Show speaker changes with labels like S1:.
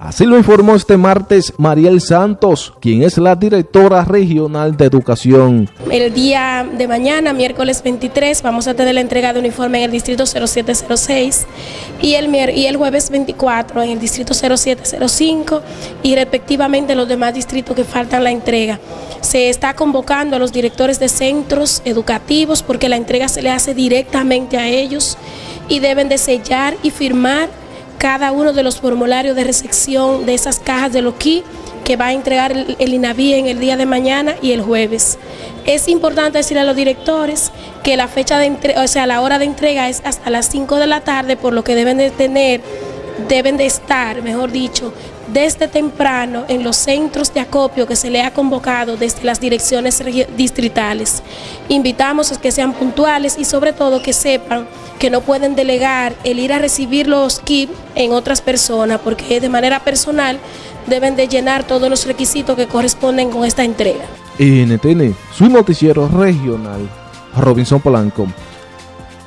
S1: Así lo informó este martes Mariel Santos, quien es la directora regional de educación.
S2: El día de mañana, miércoles 23, vamos a tener la entrega de uniforme en el distrito 0706 y el, y el jueves 24 en el distrito 0705 y respectivamente los demás distritos que faltan la entrega. Se está convocando a los directores de centros educativos porque la entrega se le hace directamente a ellos y deben de sellar y firmar cada uno de los formularios de recepción de esas cajas de loquí que va a entregar el, INAVI en el día de mañana y el jueves. Es importante decir a los directores que la fecha de entrega, o sea, la hora de entrega es hasta las 5 de la tarde, por lo que deben de tener, deben de estar, mejor dicho, desde temprano en los centros de acopio que se le ha convocado desde las direcciones distritales. Invitamos a que sean puntuales y sobre todo que sepan que no pueden delegar el ir a recibir los kits en otras personas porque de manera personal deben de llenar todos los requisitos que corresponden con esta entrega.
S1: NTN, su noticiero regional, Robinson Polanco.